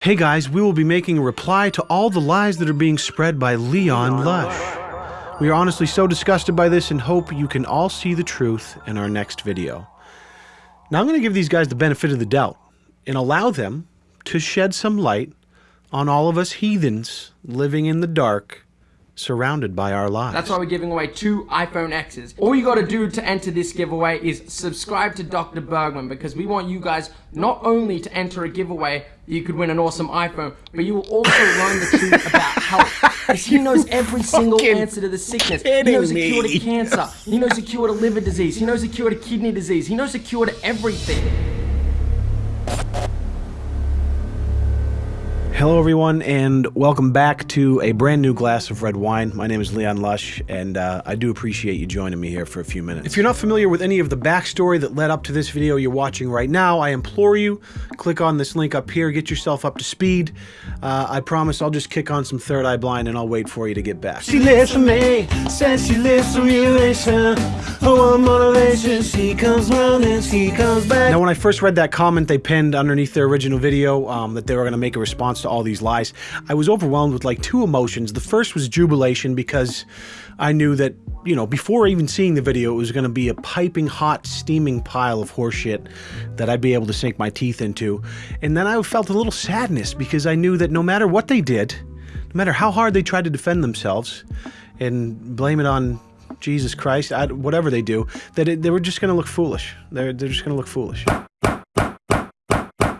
Hey guys, we will be making a reply to all the lies that are being spread by Leon Lush. We are honestly so disgusted by this and hope you can all see the truth in our next video. Now I'm going to give these guys the benefit of the doubt and allow them to shed some light on all of us heathens living in the dark surrounded by our lives. That's why we're giving away two iPhone X's. All you gotta do to enter this giveaway is subscribe to Dr. Bergman because we want you guys not only to enter a giveaway you could win an awesome iPhone, but you will also learn the truth about health. Because he knows every single answer to the sickness. He knows the cure to cancer. He knows the cure to liver disease. He knows the cure to kidney disease. He knows the cure to everything. Hello, everyone, and welcome back to a brand new glass of red wine. My name is Leon Lush, and uh, I do appreciate you joining me here for a few minutes. If you're not familiar with any of the backstory that led up to this video you're watching right now, I implore you, click on this link up here, get yourself up to speed. Uh, I promise I'll just kick on some Third Eye Blind and I'll wait for you to get back. She lives for me, says she lives for relation. Oh, motivation, she comes round and she comes back. Now, when I first read that comment they pinned underneath their original video um, that they were going to make a response to all these lies, I was overwhelmed with like two emotions. The first was jubilation because I knew that, you know, before even seeing the video, it was going to be a piping hot, steaming pile of horseshit that I'd be able to sink my teeth into. And then I felt a little sadness because I knew that no matter what they did, no matter how hard they tried to defend themselves and blame it on Jesus Christ, whatever they do, that it, they were just going to look foolish. They're, they're just going to look foolish.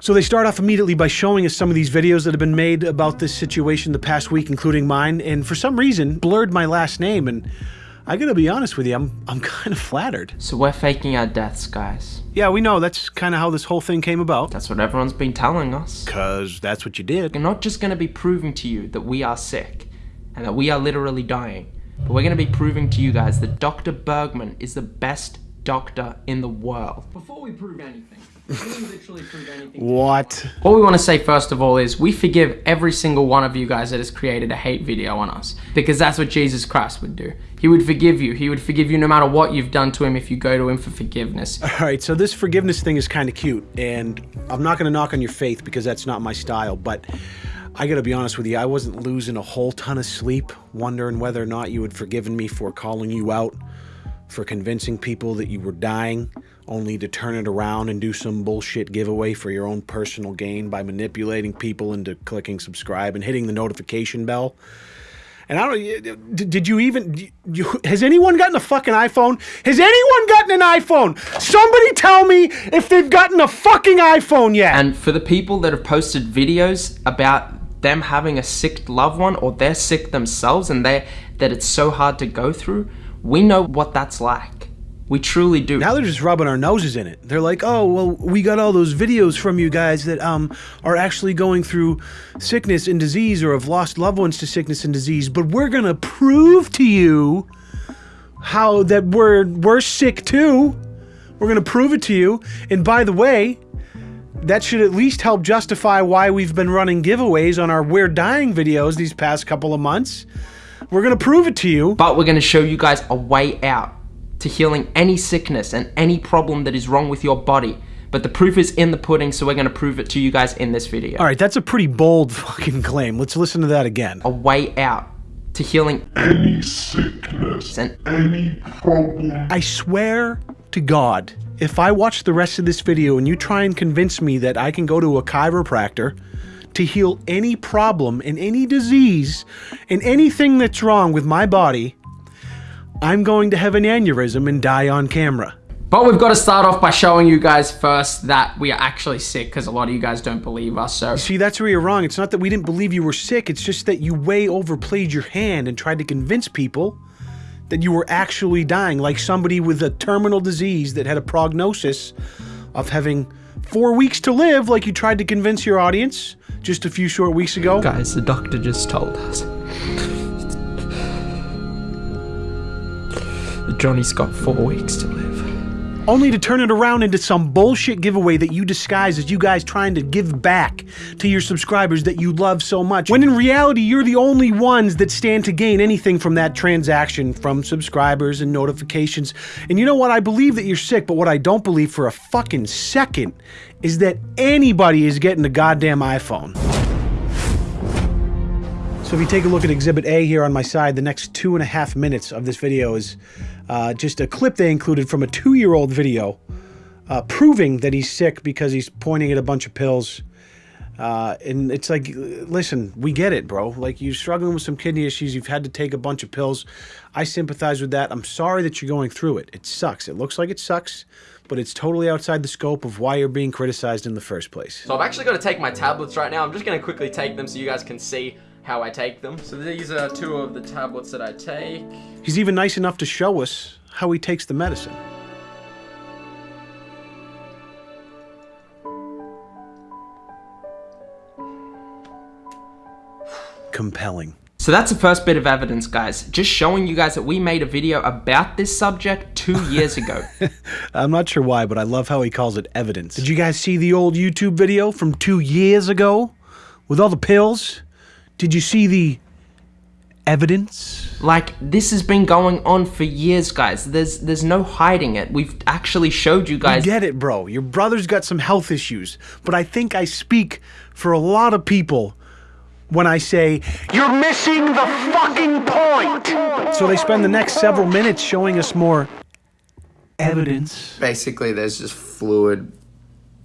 So they start off immediately by showing us some of these videos that have been made about this situation the past week, including mine, and for some reason blurred my last name, and I gotta be honest with you, I'm, I'm kind of flattered. So we're faking our deaths, guys. Yeah, we know, that's kind of how this whole thing came about. That's what everyone's been telling us. Cause that's what you did. We're not just gonna be proving to you that we are sick and that we are literally dying, but we're gonna be proving to you guys that Dr. Bergman is the best doctor in the world. Before we prove anything, we literally prove anything. What? What we want to say first of all is we forgive every single one of you guys that has created a hate video on us because that's what Jesus Christ would do. He would forgive you. He would forgive you no matter what you've done to him if you go to him for forgiveness. All right, so this forgiveness thing is kind of cute, and I'm not gonna knock on your faith because that's not my style, but I gotta be honest with you, I wasn't losing a whole ton of sleep wondering whether or not you had forgiven me for calling you out, for convincing people that you were dying, only to turn it around and do some bullshit giveaway for your own personal gain by manipulating people into clicking subscribe and hitting the notification bell. And I don't. Did you even? You, has anyone gotten a fucking iPhone? Has anyone gotten an iPhone? Somebody tell me if they've gotten a fucking iPhone yet. And for the people that have posted videos about them having a sick loved one or they're sick themselves and they that it's so hard to go through, we know what that's like. We truly do. Now they're just rubbing our noses in it. They're like, "Oh, well, we got all those videos from you guys that um are actually going through sickness and disease or have lost loved ones to sickness and disease, but we're going to prove to you how that we're we're sick too. We're going to prove it to you. And by the way, that should at least help justify why we've been running giveaways on our We're Dying videos these past couple of months. We're going to prove it to you. But we're going to show you guys a way out to healing any sickness and any problem that is wrong with your body. But the proof is in the pudding, so we're going to prove it to you guys in this video. All right, that's a pretty bold fucking claim. Let's listen to that again. A way out to healing any sickness and any problem. I swear to God, if I watch the rest of this video and you try and convince me that I can go to a chiropractor to heal any problem and any disease and anything that's wrong with my body, I'm going to have an aneurysm and die on camera. But we've got to start off by showing you guys first that we are actually sick because a lot of you guys don't believe us. So See, that's where you're wrong. It's not that we didn't believe you were sick, it's just that you way overplayed your hand and tried to convince people that you were actually dying, like somebody with a terminal disease that had a prognosis of having four weeks to live, like you tried to convince your audience just a few short weeks ago. guys, the doctor just told us. Johnny's got four weeks to live. only to turn it around into some bullshit giveaway that you disguise as you guys trying to give back to your subscribers that you love so much. When in reality, you're the only ones that stand to gain anything from that transaction from subscribers and notifications. And you know what? I believe that you're sick, but what I don't believe for a fucking second is that anybody is getting a goddamn iPhone. So if you take a look at Exhibit A here on my side, the next two and a half minutes of this video is uh, just a clip they included from a two-year-old video uh, proving that he's sick because he's pointing at a bunch of pills. Uh, and it's like, listen, we get it, bro. Like you're struggling with some kidney issues. You've had to take a bunch of pills. I sympathize with that. I'm sorry that you're going through it. It sucks. It looks like it sucks, but it's totally outside the scope of why you're being criticized in the first place. So I've actually got to take my tablets right now. I'm just going to quickly take them so you guys can see how I take them. So these are two of the tablets that I take. He's even nice enough to show us how he takes the medicine. Compelling. So that's the first bit of evidence, guys. Just showing you guys that we made a video about this subject two years ago. I'm not sure why, but I love how he calls it evidence. Did you guys see the old YouTube video from two years ago with all the pills? Did you see the evidence? like this has been going on for years, guys. There's there's no hiding it. We've actually showed you guys. Get it, bro. Your brother's got some health issues, but I think I speak for a lot of people when I say, You're missing the fucking point! So they spend the next several minutes showing us more evidence Basically, there's just fluid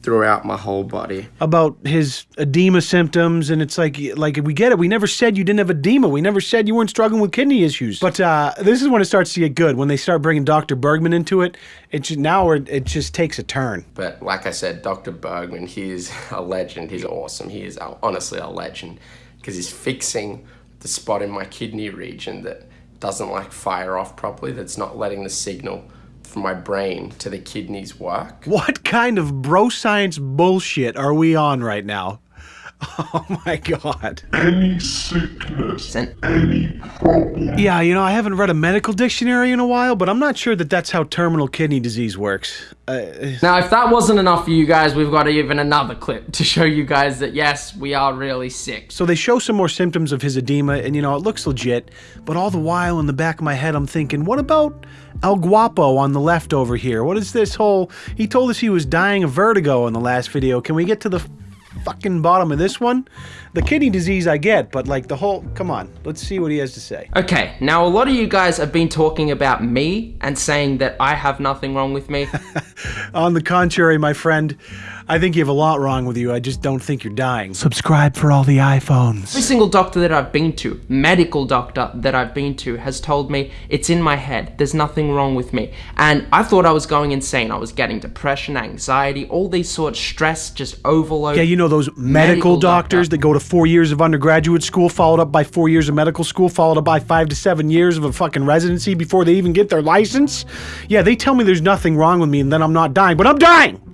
throughout my whole body. about his edema symptoms, and it's like, like we get it. We never said you didn't have edema. We never said you weren't struggling with kidney issues. But uh, this is when it starts to get good. When they start bringing Dr. Bergman into it, it just, now it, it just takes a turn. But like I said, Dr. Bergman, he's a legend. He's awesome. He is uh, honestly a legend because he's fixing the spot in my kidney region that doesn't like fire off properly, that's not letting the signal from my brain to the kidneys work. What kind of bro science bullshit are we on right now? Oh my god. Any sickness, And any problem, Yeah, you know, I haven't read a medical dictionary in a while, but I'm not sure that that's how terminal kidney disease works. Uh, now, if that wasn't enough for you guys, we've got even another clip to show you guys that yes, we are really sick. so they show some more symptoms of his edema, and you know, it looks legit, but all the while in the back of my head, I'm thinking, what about El Guapo on the left over here? What is this whole. He told us he was dying of vertigo in the last video. Can we get to the fucking bottom of this one? The kidney disease I get, but like the whole. Come on, let's see what he has to say. Okay, now a lot of you guys have been talking about me and saying that I have nothing wrong with me. On the contrary, my friend, I think you have a lot wrong with you. I just don't think you're dying. Subscribe for all the iPhones. Every single doctor that I've been to, medical doctor that I've been to, has told me it's in my head. There's nothing wrong with me. And I thought I was going insane. I was getting depression, anxiety, all these sorts, of stress, just overload. Yeah, you know those medical, Medical doctors doctor. that go to four years of undergraduate school, followed up by four years of medical school, followed up by five to seven years of a fucking residency before they even get their license? Yeah, they tell me there's nothing wrong with me and then I'm not dying, but I'm dying!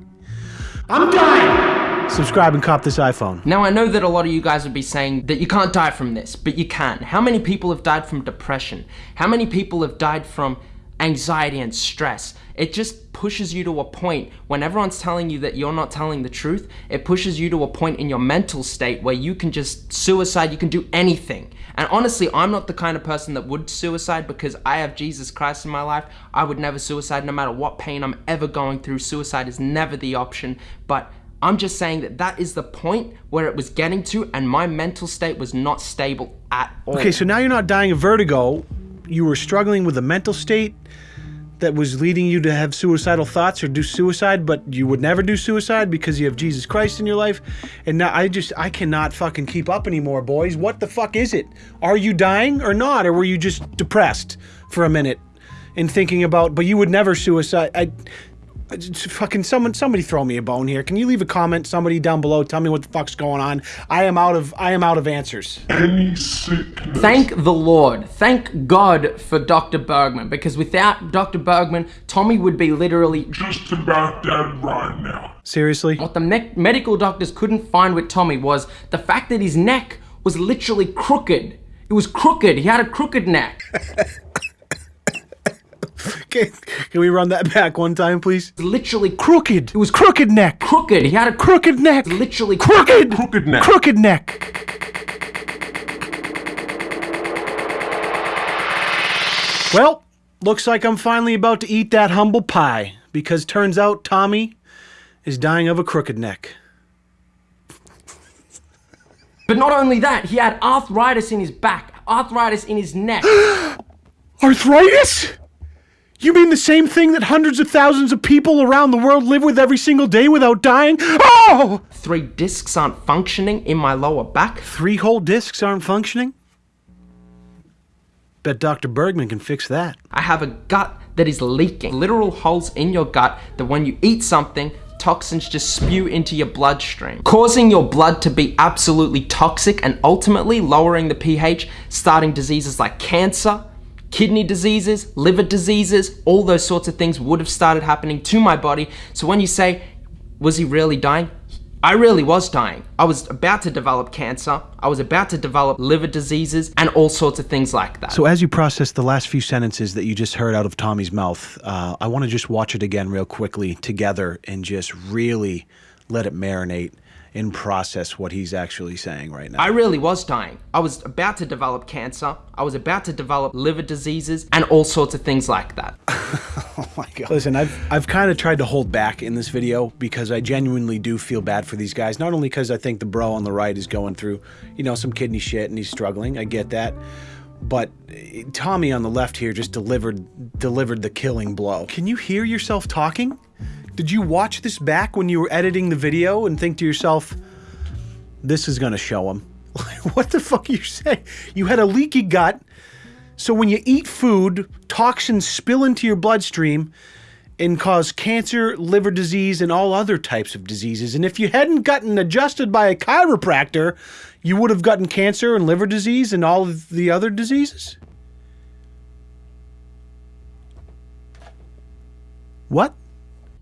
I'm dying! Subscribe and cop this iPhone. Now I know that a lot of you guys would be saying that you can't die from this, but you can. How many people have died from depression? How many people have died from anxiety and stress? It just pushes you to a point when everyone's telling you that you're not telling the truth, it pushes you to a point in your mental state where you can just suicide, you can do anything. And honestly, I'm not the kind of person that would suicide because I have Jesus Christ in my life. I would never suicide no matter what pain I'm ever going through. Suicide is never the option, but I'm just saying that that is the point where it was getting to, and my mental state was not stable at all. Okay, so now you're not dying of vertigo. You were struggling with a mental state that was leading you to have suicidal thoughts or do suicide, but you would never do suicide because you have Jesus Christ in your life. And now I just, I cannot fucking keep up anymore, boys. What the fuck is it? Are you dying or not? Or were you just depressed for a minute and thinking about, but you would never suicide? I, fucking someone somebody throw me a bone here. Can you leave a comment somebody down below tell me what the fuck's going on? I am out of I am out of answers. any sickness, Thank the Lord. Thank God for Dr. Bergman, because without Dr. Bergman, Tommy would be literally. just about dead right now. Seriously? What the me- medical doctors couldn't find with Tommy was the fact that his neck was literally crooked. It was crooked. He had a crooked neck. Can, can we run that back one time, please? literally Crooked. It was crooked neck. crooked. He had a Crooked neck. literally Crooked. Crooked neck. Crooked neck. Well, looks like I'm finally about to eat that humble pie because turns out Tommy is dying of a crooked neck. But not only that, he had arthritis in his back, arthritis in his neck. Arthritis? You mean the same thing that hundreds of thousands of people around the world live with every single day without dying? Oh! Three discs aren't functioning in my lower back. Three whole discs aren't functioning? Bet Dr. Bergman can fix that. I have a gut that is leaking. Literal holes in your gut that when you eat something, toxins just spew into your bloodstream, causing your blood to be absolutely toxic and ultimately lowering the pH, starting diseases like cancer, kidney diseases, liver diseases, all those sorts of things would have started happening to my body. So when you say, was he really dying? I really was dying. I was about to develop cancer. I was about to develop liver diseases and all sorts of things like that. So, as you process the last few sentences that you just heard out of Tommy's mouth, uh, I want to just watch it again real quickly together and just really let it marinate and process what he's actually saying right now. I really was dying. I was about to develop cancer. I was about to develop liver diseases and all sorts of things like that. oh my god. Listen, I've I've kind of tried to hold back in this video because I genuinely do feel bad for these guys. Not only because I think the bro on the right is going through, you know, some kidney shit and he's struggling. I get that. But eh, Tommy on the left here just delivered delivered the killing blow. Can you hear yourself talking? Did you watch this back when you were editing the video and think to yourself, this is going to show him? what the fuck you saying? You had a leaky gut, so when you eat food, toxins spill into your bloodstream and cause cancer, liver disease, and all other types of diseases. And if you hadn't gotten adjusted by a chiropractor, you would have gotten cancer and liver disease and all of the other diseases? What?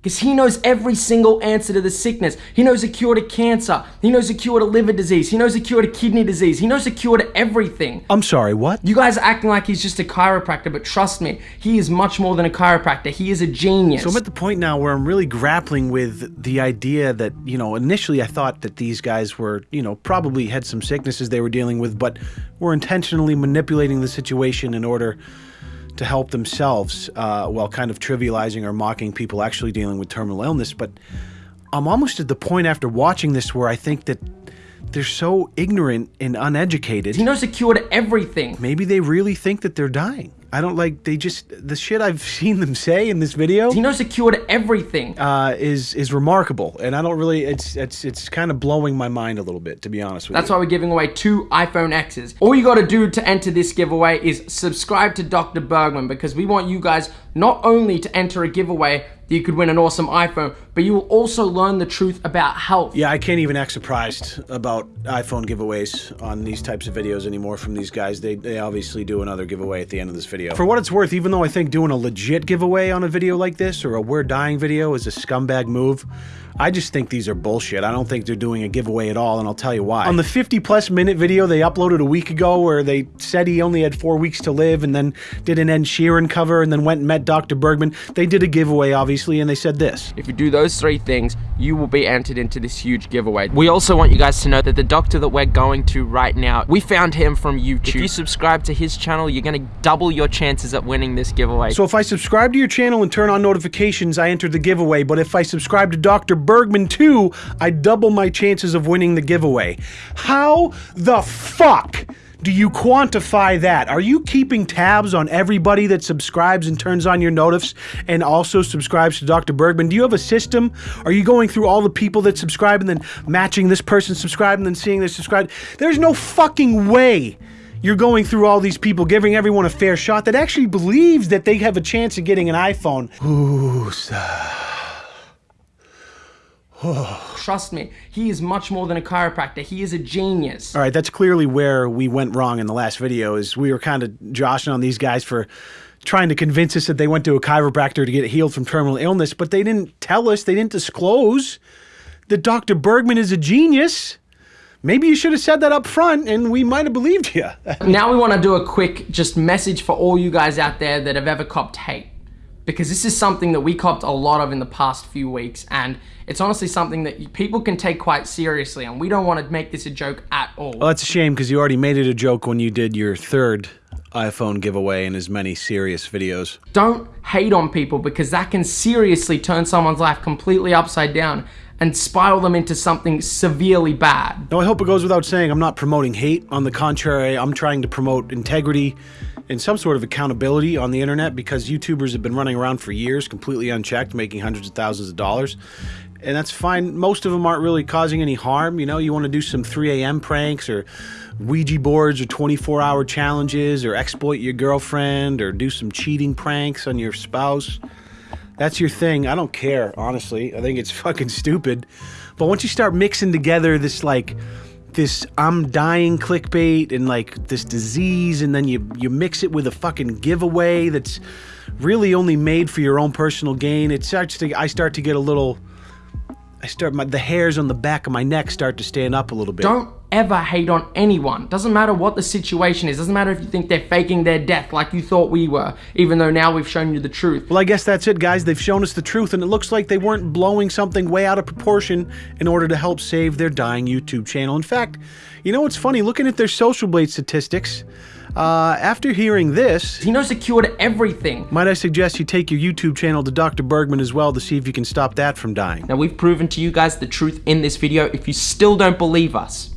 Because he knows every single answer to the sickness. He knows a cure to cancer. He knows a cure to liver disease. He knows a cure to kidney disease. He knows a cure to everything. I'm sorry, what? You guys are acting like he's just a chiropractor, but trust me, he is much more than a chiropractor. He is a genius. So I'm at the point now where I'm really grappling with the idea that, you know, initially I thought that these guys were, you know, probably had some sicknesses they were dealing with, but were intentionally manipulating the situation in order to help themselves uh, while kind of trivializing or mocking people actually dealing with terminal illness. But I'm almost at the point after watching this where I think that they're so ignorant and uneducated. he knows a cure to everything. Maybe they really think that they're dying. I don't like they just the shit I've seen them say in this video He knows a cure to everything. uh, is is remarkable, and I don't really it's it's it's kind of blowing my mind a little bit to be honest with That's you. why we're giving away two iPhone X's. All you gotta do to enter this giveaway is subscribe to Dr. Bergman because we want you guys not only to enter a giveaway that you could win an awesome iPhone, but you will also learn the truth about health. Yeah, I can't even act surprised about iPhone giveaways on these types of videos anymore from these guys. They, they obviously do another giveaway at the end of this video. For what it's worth, even though I think doing a legit giveaway on a video like this or a We're Dying video is a scumbag move, I just think these are bullshit. I don't think they're doing a giveaway at all, and I'll tell you why. On the 50 plus minute video they uploaded a week ago where they said he only had four weeks to live and then did an Ed Sheeran cover and then went and met Dr. Bergman, they did a giveaway, obviously, and they said this. If you do those three things, you will be entered into this huge giveaway. We also want you guys to know that the doctor that we're going to right now, we found him from YouTube. If you subscribe to his channel, you're gonna double your chances at winning this giveaway. So if I subscribe to your channel and turn on notifications, I enter the giveaway. But if I subscribe to Dr. Bergman too, I double my chances of winning the giveaway. How the fuck do you quantify that? Are you keeping tabs on everybody that subscribes and turns on your notifs and also subscribes to Dr. Bergman? Do you have a system? Are you going through all the people that subscribe and then matching this person subscribe and then seeing this subscribe? There's no fucking way you're going through all these people, giving everyone a fair shot that actually believes that they have a chance of getting an iPhone. Ooh, Trust me, he is much more than a chiropractor. He is a genius. All right, that's clearly where we went wrong in the last video. Is we were kind of joshing on these guys for trying to convince us that they went to a chiropractor to get healed from terminal illness, but they didn't tell us, they didn't disclose that Dr. Bergman is a genius. Maybe you should have said that up front, and we might have believed you. Now we want to do a quick just message for all you guys out there that have ever copped hate. Because this is something that we copped a lot of in the past few weeks, and it's honestly something that people can take quite seriously, and we don't want to make this a joke at all. well, that's a shame because you already made it a joke when you did your third iPhone giveaway in as many serious videos. Don't hate on people because that can seriously turn someone's life completely upside down. and spiral them into something severely bad. Now, I hope it goes without saying I'm not promoting hate. On the contrary, I'm trying to promote integrity and some sort of accountability on the internet because YouTubers have been running around for years completely unchecked, making hundreds of thousands of dollars. And that's fine. Most of them aren't really causing any harm. You know, you want to do some 3 a.m. pranks or Ouija boards or 24 hour challenges or exploit your girlfriend or do some cheating pranks on your spouse that's your thing. I don't care, honestly. I think it's fucking stupid. But once you start mixing together this like this I'm dying clickbait and like this disease and then you you mix it with a fucking giveaway that's really only made for your own personal gain, it starts to I start to get a little I start my the hairs on the back of my neck start to stand up a little bit. Don't ever hate on anyone. Doesn't matter what the situation is. Doesn't matter if you think they're faking their death like you thought we were, even though now we've shown you the truth. Well, I guess that's it, guys. They've shown us the truth, and it looks like they weren't blowing something way out of proportion in order to help save their dying YouTube channel. In fact, you know what's funny? Looking at their Social Blade statistics, uh, after hearing this, He knows the cure to everything. might I suggest you take your YouTube channel to Dr. Bergman as well to see if you can stop that from dying? Now we've proven to you guys the truth in this video. If you still don't believe us,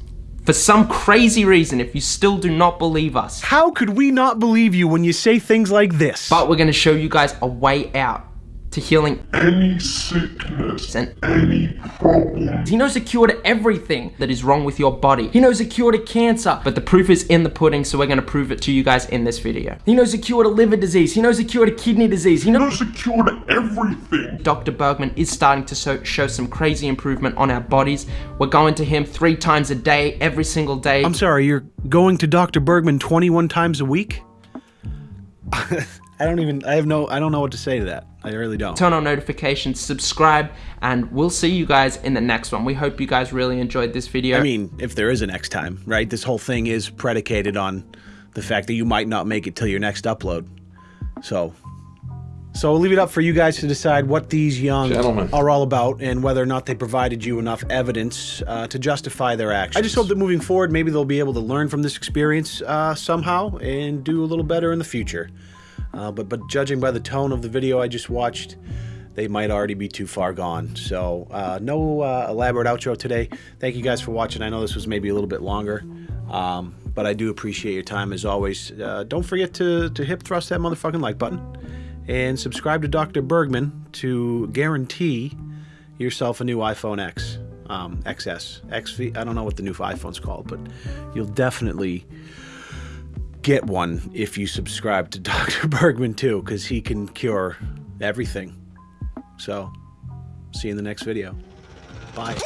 for some crazy reason, if you still do not believe us, How could we not believe you when you say things like this? but we're gonna show you guys a way out to healing Any sickness, and any problem. He knows a cure to everything that is wrong with your body. He knows a cure to cancer, but the proof is in the pudding, so we're gonna prove it to you guys in this video. He knows a cure to liver disease. He knows a cure to kidney disease. He knows There's a cure to everything. Dr. Bergman is starting to so- show some crazy improvement on our bodies. We're going to him three times a day, every single day. I'm sorry, you're going to Dr. Bergman 21 times a week? I don't even, I have no, I don't know what to say to that. I really don't. Turn on notifications, subscribe, and we'll see you guys in the next one. We hope you guys really enjoyed this video. I mean, if there is a next time, right? This whole thing is predicated on the fact that you might not make it till your next upload. So, so we'll leave it up for you guys to decide what these young Gentlemen. are all about and whether or not they provided you enough evidence uh, to justify their actions. I just hope that moving forward, maybe they'll be able to learn from this experience uh, somehow and do a little better in the future. Uh, but but judging by the tone of the video I just watched, they might already be too far gone. So uh, no uh, elaborate outro today. Thank you guys for watching. I know this was maybe a little bit longer, um, but I do appreciate your time as always. Uh, don't forget to to hip thrust that motherfucking like button and subscribe to Dr. Bergman to guarantee yourself a new iPhone X. Um, XS, XV. I don't know what the new iPhone's called, but you'll definitely get one if you subscribe to Dr. Bergman too, because he can cure everything. So, see you in the next video. Bye.